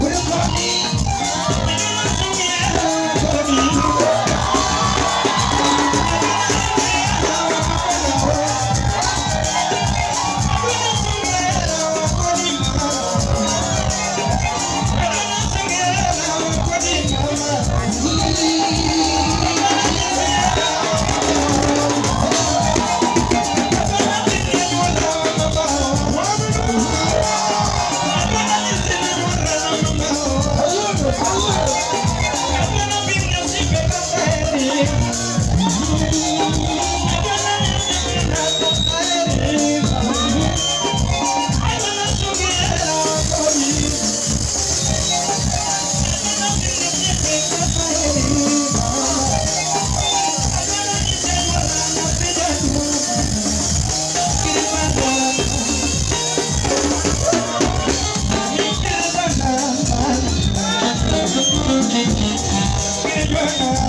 We're Yeah.